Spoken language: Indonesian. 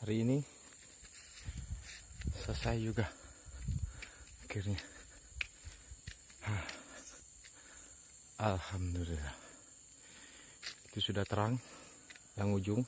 hari ini selesai juga. Akhirnya. Alhamdulillah. Itu sudah terang yang ujung.